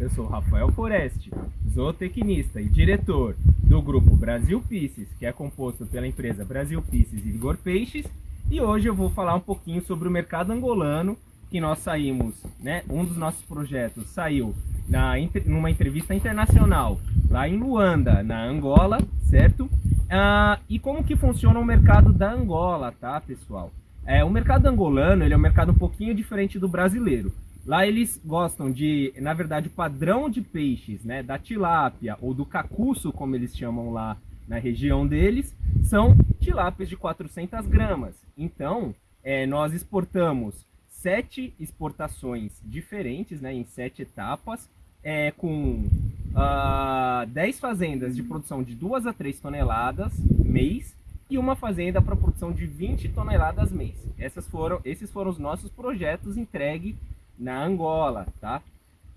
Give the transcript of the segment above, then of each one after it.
Eu sou Rafael Foreste, zootecnista e diretor do grupo Brasil Pisces, que é composto pela empresa Brasil Pisces e Igor Peixes, e hoje eu vou falar um pouquinho sobre o mercado angolano, que nós saímos, né, um dos nossos projetos saiu na, numa entrevista internacional lá em Luanda, na Angola, certo? Ah, e como que funciona o mercado da Angola, tá, pessoal? É, o mercado angolano ele é um mercado um pouquinho diferente do brasileiro. Lá eles gostam de, na verdade, o padrão de peixes, né, da tilápia ou do cacuço, como eles chamam lá na região deles, são tilápias de 400 gramas. Então, é, nós exportamos sete exportações diferentes, né, em sete etapas, é, com uh, ah, 10 fazendas de produção de 2 a 3 toneladas mês e uma fazenda para produção de 20 toneladas mês. Essas foram, esses foram os nossos projetos entregues na Angola, tá?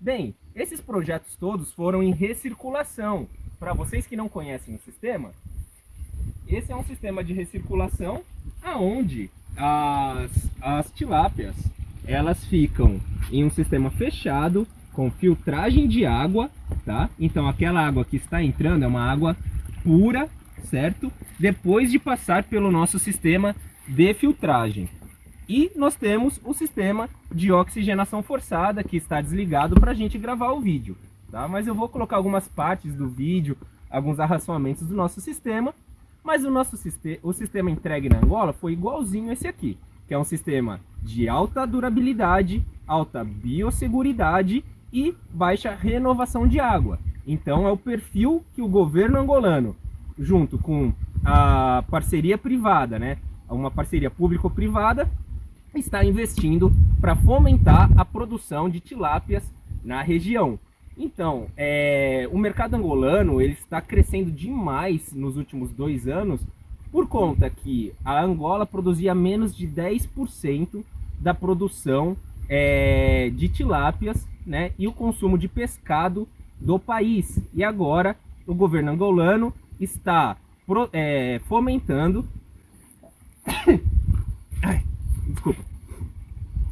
Bem, esses projetos todos foram em recirculação. Para vocês que não conhecem o sistema, esse é um sistema de recirculação aonde as, as tilápias elas ficam em um sistema fechado com filtragem de água, tá? Então aquela água que está entrando é uma água pura, certo? Depois de passar pelo nosso sistema de filtragem. E nós temos o sistema de oxigenação forçada que está desligado para a gente gravar o vídeo, tá? Mas eu vou colocar algumas partes do vídeo, alguns arraçoamentos do nosso sistema, mas o nosso sistema, o sistema entregue na Angola foi igualzinho esse aqui, que é um sistema de alta durabilidade, alta biosseguridade e baixa renovação de água. Então é o perfil que o governo angolano, junto com a parceria privada, né, uma parceria público-privada, está investindo para fomentar a produção de tilápias na região. Então, é, o mercado angolano ele está crescendo demais nos últimos dois anos por conta que a Angola produzia menos de 10% da produção é, de tilápias né, e o consumo de pescado do país. E agora o governo angolano está pro, é, fomentando. Desculpa.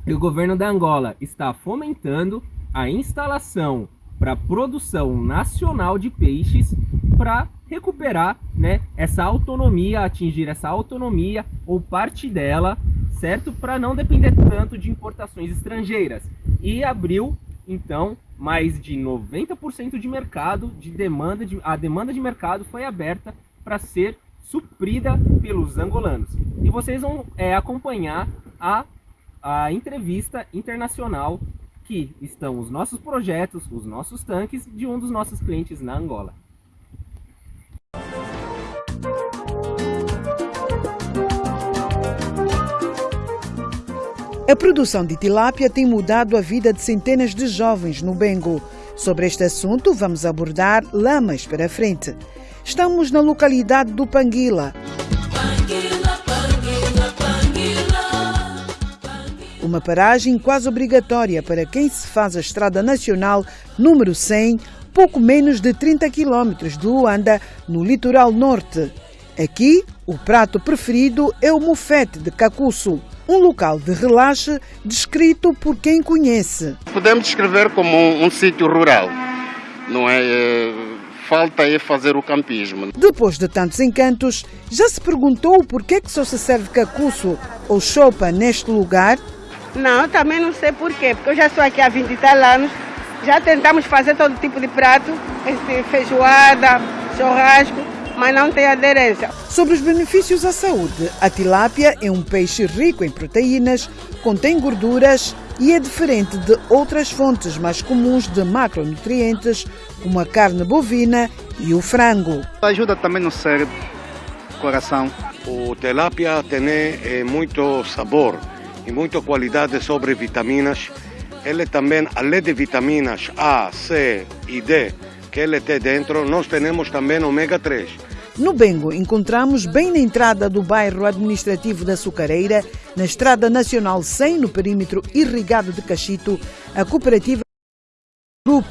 E o governo da Angola está fomentando a instalação para produção nacional de peixes para recuperar né, essa autonomia, atingir essa autonomia ou parte dela, certo? Para não depender tanto de importações estrangeiras. E abriu então mais de 90% de mercado, de demanda de, a demanda de mercado foi aberta para ser suprida pelos angolanos. E vocês vão é, acompanhar a, a entrevista internacional que estão os nossos projetos, os nossos tanques de um dos nossos clientes na Angola. A produção de tilápia tem mudado a vida de centenas de jovens no Bengo. Sobre este assunto, vamos abordar lá mais para frente. Estamos na localidade do Panguila. Uma paragem quase obrigatória para quem se faz a Estrada Nacional número 100, pouco menos de 30 quilómetros de Luanda, no litoral norte. Aqui, o prato preferido é o mufete de cacuço um local de relaxe descrito por quem conhece. Podemos descrever como um, um sítio rural, não é? é? Falta é fazer o campismo. Depois de tantos encantos, já se perguntou por que, que só se serve cacuço ou chopa neste lugar? Não, também não sei porquê, porque eu já estou aqui há 20 e tal anos, já tentamos fazer todo tipo de prato, feijoada, churrasco, mas não tem aderência. Sobre os benefícios à saúde, a tilápia é um peixe rico em proteínas, contém gorduras e é diferente de outras fontes mais comuns de macronutrientes, como a carne bovina e o frango. Ajuda também no cérebro, coração. O tilápia tem é, muito sabor e muita qualidade sobre vitaminas. Ele também, além de vitaminas A, C e D, que ele tem dentro, nós temos também ômega 3. No Bengo, encontramos bem na entrada do bairro administrativo da Sucareira, na Estrada Nacional 100, no perímetro irrigado de Cachito, a cooperativa Group,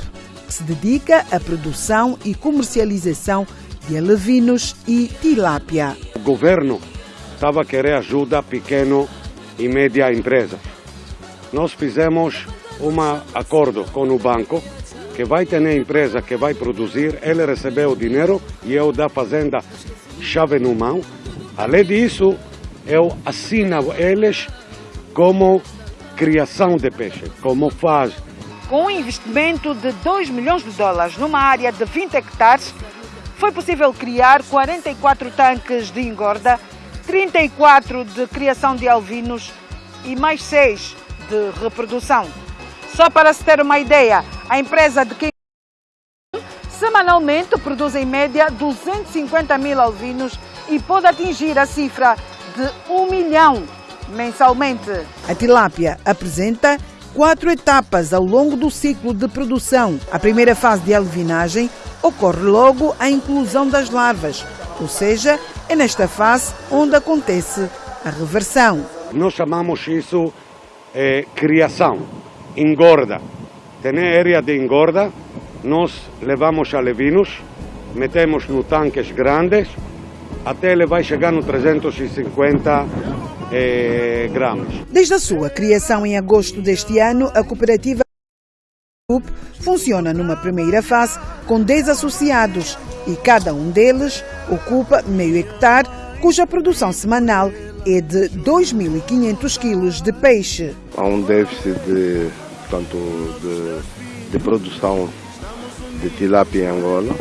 que se dedica à produção e comercialização de alevinos e tilápia. O governo estava a querer ajuda pequeno e média empresa. Nós fizemos um acordo com o banco que vai ter a empresa que vai produzir, ele recebeu o dinheiro e eu da fazenda chave no mão. Além disso, eu assino eles como criação de peixe, como faz. Com um investimento de 2 milhões de dólares numa área de 20 hectares, foi possível criar 44 tanques de engorda, 34 de criação de alvinos e mais 6 de reprodução. Só para se ter uma ideia, a empresa de quem semanalmente produz em média 250 mil alvinos e pode atingir a cifra de 1 milhão mensalmente. A tilápia apresenta quatro etapas ao longo do ciclo de produção. A primeira fase de alvinagem ocorre logo a inclusão das larvas, ou seja, é nesta fase onde acontece a reversão. Nós chamamos isso é, criação, engorda. Tem área de engorda, nós levamos alevinos, metemos no tanques grandes, até ele vai chegar no 350 eh, gramas. Desde a sua criação em agosto deste ano, a cooperativa funciona numa primeira fase com 10 associados e cada um deles ocupa meio hectare, cuja produção semanal é de 2.500 quilos de peixe. Há um déficit de, portanto, de, de produção de tilápia em Angola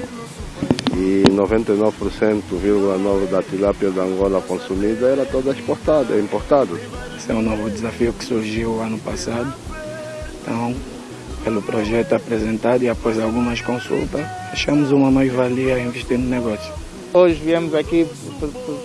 e 99,9% da tilápia da Angola consumida era toda exportada, importada. Esse é um novo desafio que surgiu ano passado. Então, pelo projeto apresentado e após algumas consultas, achamos uma mais-valia investir no negócio. Hoje viemos aqui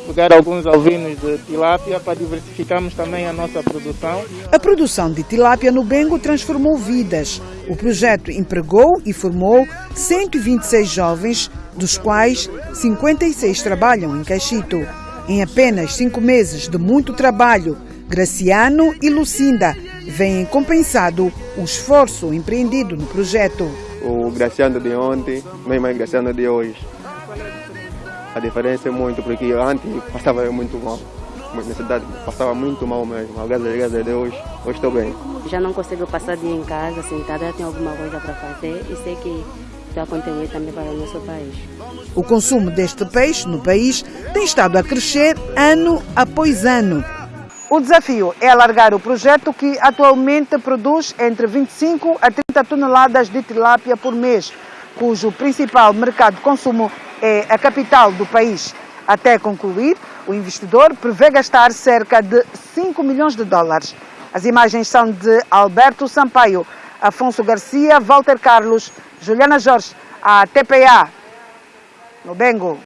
pegar alguns alvinos de tilápia para diversificarmos também a nossa produção. A produção de tilápia no Bengo transformou vidas. O projeto empregou e formou 126 jovens, dos quais 56 trabalham em Caxito. Em apenas cinco meses de muito trabalho, Graciano e Lucinda veem compensado o esforço empreendido no projeto. O Graciano de ontem, mesmo o Graciano de hoje. A diferença é muito, porque antes passava muito mal. Na cidade passava muito mal mesmo. Graças a Deus, hoje estou bem. Já não consigo passar dia em casa sentada, tenho alguma coisa para fazer e sei que estou a contribuir também para o nosso país. O consumo deste peixe no país tem estado a crescer ano após ano. O desafio é alargar o projeto que atualmente produz entre 25 a 30 toneladas de tilápia por mês, cujo principal mercado de consumo é a capital do país. Até concluir, o investidor prevê gastar cerca de 5 milhões de dólares. As imagens são de Alberto Sampaio, Afonso Garcia, Walter Carlos, Juliana Jorge, a TPA, no Bengo.